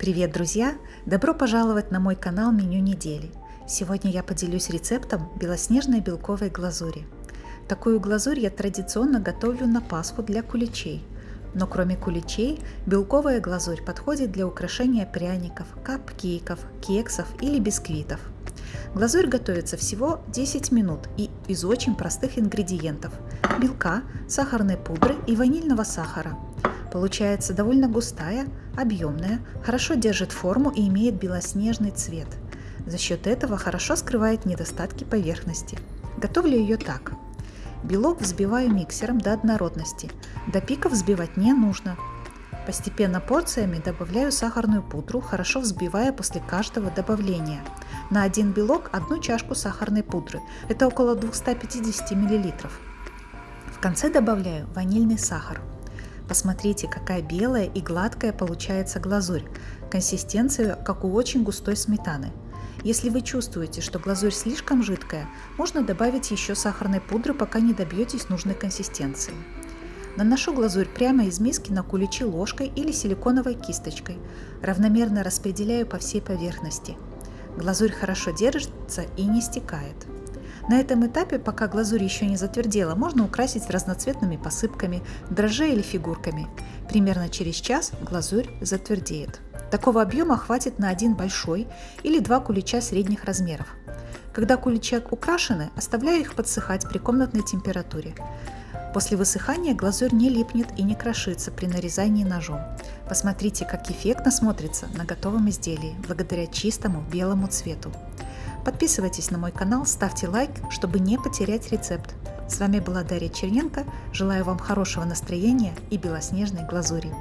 Привет, друзья! Добро пожаловать на мой канал Меню недели. Сегодня я поделюсь рецептом белоснежной белковой глазури. Такую глазурь я традиционно готовлю на Пасху для куличей. Но кроме куличей, белковая глазурь подходит для украшения пряников, капкейков, кексов или бисквитов. Глазурь готовится всего 10 минут и из очень простых ингредиентов – белка, сахарной пудры и ванильного сахара – Получается довольно густая, объемная, хорошо держит форму и имеет белоснежный цвет. За счет этого хорошо скрывает недостатки поверхности. Готовлю ее так. Белок взбиваю миксером до однородности. До пика взбивать не нужно. Постепенно порциями добавляю сахарную пудру, хорошо взбивая после каждого добавления. На один белок одну чашку сахарной пудры. Это около 250 мл. В конце добавляю ванильный сахар. Посмотрите, какая белая и гладкая получается глазурь. Консистенция, как у очень густой сметаны. Если вы чувствуете, что глазурь слишком жидкая, можно добавить еще сахарной пудры, пока не добьетесь нужной консистенции. Наношу глазурь прямо из миски на куличи ложкой или силиконовой кисточкой. Равномерно распределяю по всей поверхности. Глазурь хорошо держится и не стекает. На этом этапе, пока глазурь еще не затвердела, можно украсить разноцветными посыпками, дрожжей или фигурками. Примерно через час глазурь затвердеет. Такого объема хватит на один большой или два кулича средних размеров. Когда куличи украшены, оставляю их подсыхать при комнатной температуре. После высыхания глазурь не липнет и не крошится при нарезании ножом. Посмотрите, как эффектно смотрится на готовом изделии, благодаря чистому белому цвету. Подписывайтесь на мой канал, ставьте лайк, чтобы не потерять рецепт. С вами была Дарья Черненко. Желаю вам хорошего настроения и белоснежной глазури.